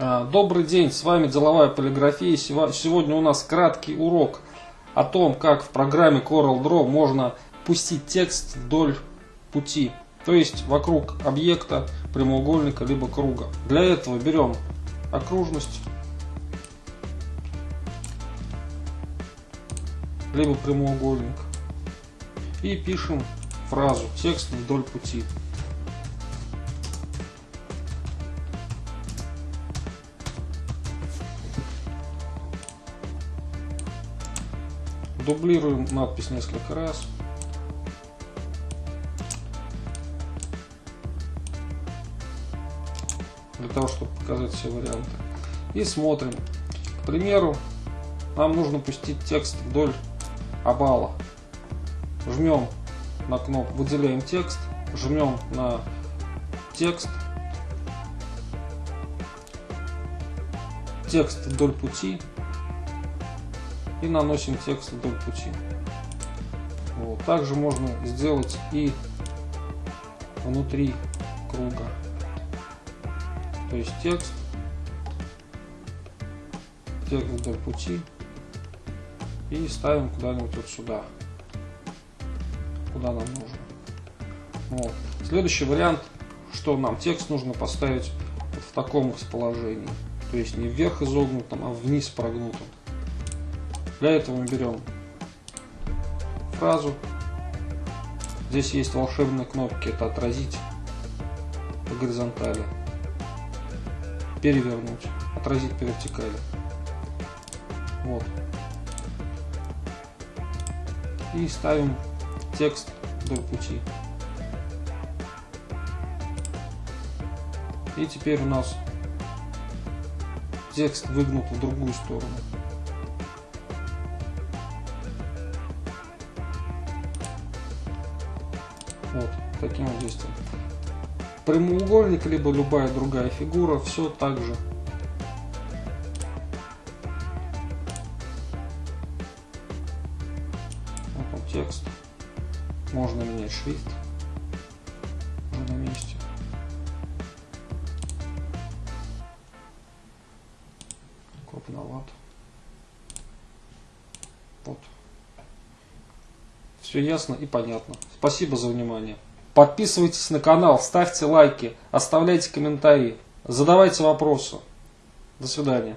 А, добрый день, с вами Деловая полиграфия. Сегодня у нас краткий урок о том, как в программе CorelDRAW можно пустить текст вдоль пути, то есть вокруг объекта, прямоугольника либо круга. Для этого берем окружность, либо прямоугольник и пишем фразу «текст вдоль пути». Дублируем надпись несколько раз. Для того, чтобы показать все варианты. И смотрим. К примеру, нам нужно пустить текст вдоль овала. Жмем на кнопку, выделяем текст, жмем на текст, текст вдоль пути и наносим текст вдоль пути. Вот. Также можно сделать и внутри круга. То есть текст, текст вдоль пути и ставим куда-нибудь вот сюда, куда нам нужно. Вот. Следующий вариант, что нам текст нужно поставить вот в таком расположении. То есть не вверх изогнутом, а вниз прогнутом. Для этого мы берем фразу. Здесь есть волшебные кнопки. Это отразить по горизонтали. Перевернуть. Отразить по вертикали. Вот. И ставим текст вдоль пути. И теперь у нас текст выгнут в другую сторону. Вот, таким вот действием. Прямоугольник, либо любая другая фигура, все так же. Вот он текст. Можно менять шрифт. Уже на месте. Крупноват. Вот. Все ясно и понятно. Спасибо за внимание. Подписывайтесь на канал, ставьте лайки, оставляйте комментарии, задавайте вопросы. До свидания.